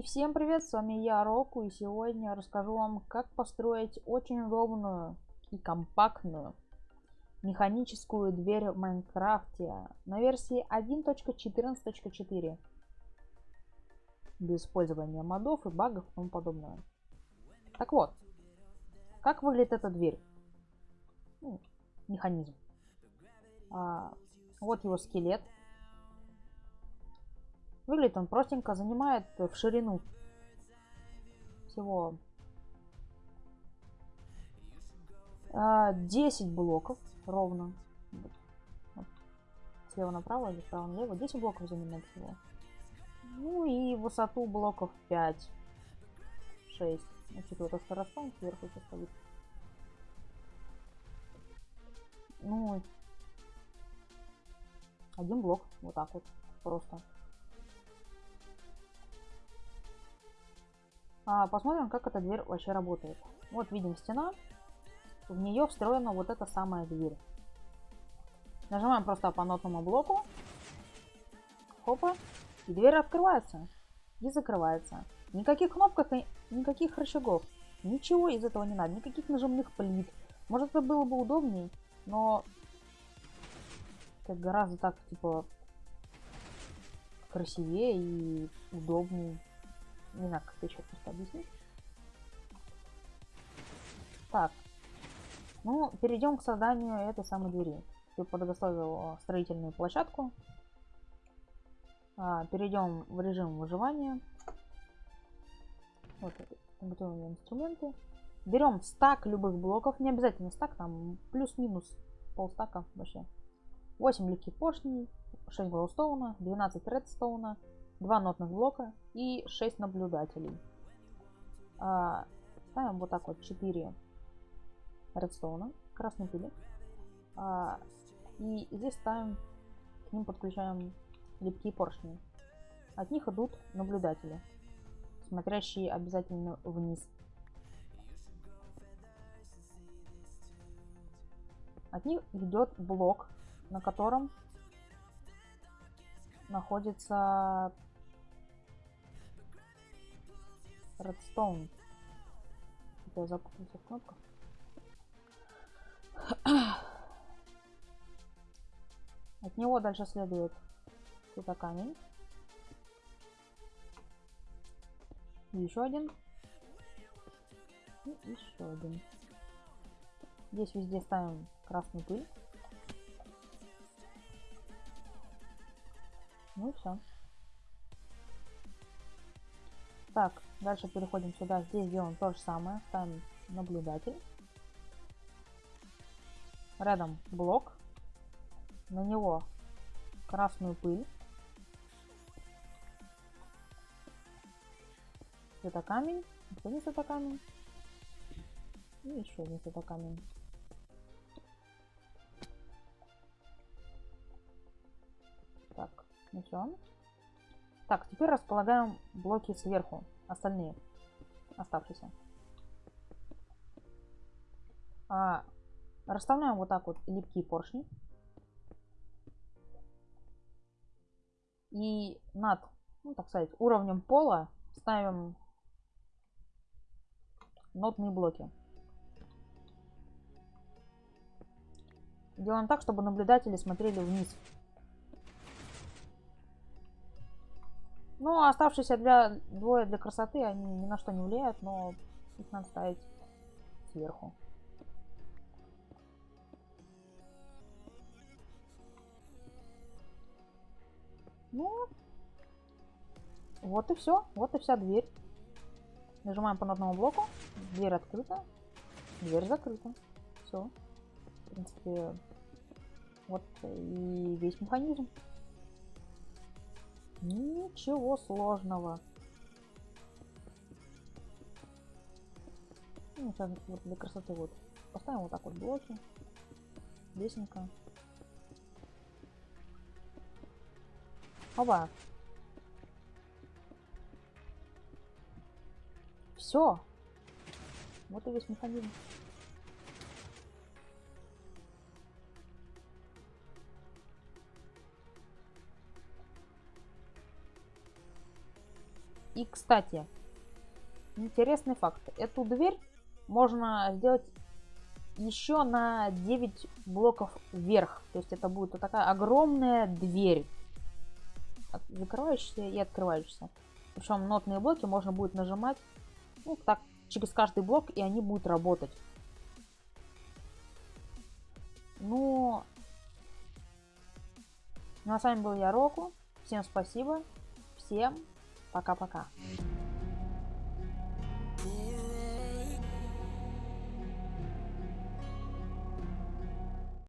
И всем привет, с вами я, Року, и сегодня расскажу вам, как построить очень удобную и компактную механическую дверь в Майнкрафте на версии 1.14.4 без использования модов и багов и тому подобное. Так вот, как выглядит эта дверь? Ну, механизм. А, вот его скелет. Выглядит он простенько, занимает в ширину всего 10 а, блоков ровно. Вот. Слева направо или справа налево. 10 блоков занимает всего. Ну и высоту блоков 5. 6. Значит, вот это расстанет сверху сейчас стоит. Ну, один блок. Вот так вот. Просто. Посмотрим, как эта дверь вообще работает. Вот видим стена. В нее встроена вот эта самая дверь. Нажимаем просто по нотному блоку. Хопа. И дверь открывается. И закрывается. Никаких кнопок, никаких рычагов. Ничего из этого не надо. Никаких нажимных плит. Может это было бы удобнее, но это гораздо так, типа, красивее и удобнее. Не знаю, как еще просто объяснить. Так. Ну, перейдем к созданию этой самой двери. Я подготовил строительную площадку. А, перейдем в режим выживания. Вот, готовим инструменты. Берем стак любых блоков. Не обязательно стак, там плюс-минус полстака вообще. 8 легких поршней, 6 глоустоуна, 12 редстоуна, 2 нотных блока и 6 наблюдателей. А, ставим вот так вот 4 редстоуна, красной пили. А, и здесь ставим, к ним подключаем липкие поршни. От них идут наблюдатели, смотрящие обязательно вниз. От них идет блок, на котором находится Redstone. Я запутался в кнопках. От него дальше следует это камень. Еще один. И еще один. Здесь везде ставим красную пыль. Ну и все. Так, дальше переходим сюда. Здесь делаем то же самое. Ставим наблюдатель. Рядом блок. На него красную пыль. Это камень. Это не это камень. И еще один это камень. Ну все. Так, теперь располагаем блоки сверху. Остальные. Оставшиеся. А, расставляем вот так вот липкие поршни. И над, ну так сказать, уровнем пола ставим нотные блоки. Делаем так, чтобы наблюдатели смотрели вниз. Ну, оставшиеся для двое для красоты, они ни на что не влияют, но их надо ставить сверху. Ну, вот и все. Вот и вся дверь. Нажимаем по одному блоку. Дверь открыта. Дверь закрыта. Все. В принципе, вот и весь механизм. Ничего сложного. Ну, сейчас вот для красоты вот поставим вот так вот блоки. Лесенка. Оба. Все. Вот и весь механизм. И, кстати, интересный факт. Эту дверь можно сделать еще на 9 блоков вверх. То есть это будет вот такая огромная дверь. Закрывающаяся и открывающаяся. Причем нотные блоки можно будет нажимать ну, так, через каждый блок, и они будут работать. Ну, ну а с вами был я, Року. Всем спасибо. Всем пока-пока.